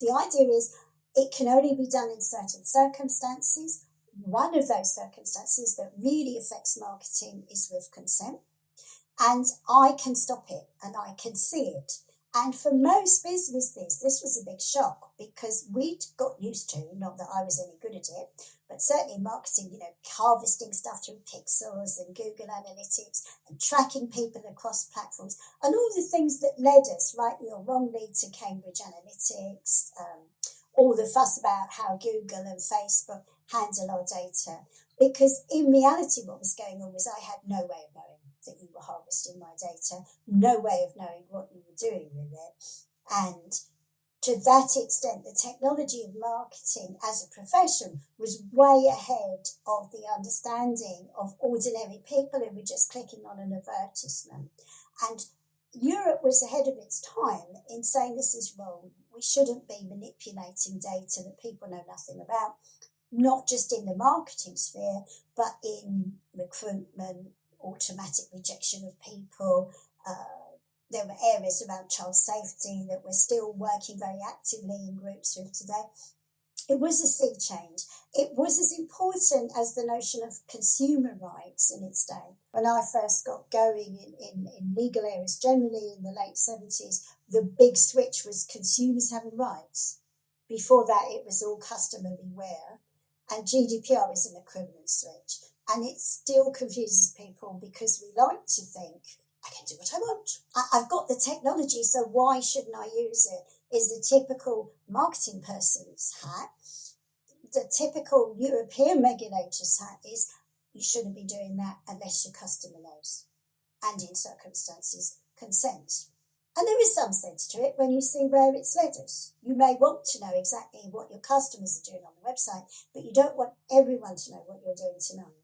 The idea is it can only be done in certain circumstances. One of those circumstances that really affects marketing is with consent. And I can stop it and I can see it. And for most businesses, this was a big shock because we'd got used to, not that I was any good at it, but certainly marketing, you know, harvesting stuff through pixels and Google Analytics and tracking people across platforms and all the things that led us, rightly or wrongly, to Cambridge Analytica, um, all the fuss about how Google and Facebook handle our data. Because in reality, what was going on was I had no way of knowing that you were harvesting my data, no way of knowing what you were doing with it. And to that extent, the technology of marketing as a profession was way ahead of the understanding of ordinary people who were just clicking on an advertisement. And Europe was ahead of its time in saying this is wrong. We shouldn't be manipulating data that people know nothing about, not just in the marketing sphere, but in recruitment, automatic rejection of people. Uh, there were areas around child safety that we're still working very actively in groups with today. It was a sea change. It was as important as the notion of consumer rights in its day. When I first got going in, in, in legal areas, generally in the late 70s, the big switch was consumers having rights. Before that, it was all customer beware. And GDPR is an equivalent switch. And it still confuses people because we like to think, I can do what I want. I, have got the technology, so why shouldn't I use it? Is the typical marketing person's hat. The typical European regulator's hat is you shouldn't be doing that unless your customer knows and in circumstances consents. And there is some sense to it when you see where it's led us. You may want to know exactly what your customers are doing on the website, but you don't want everyone to know what you're doing tonight.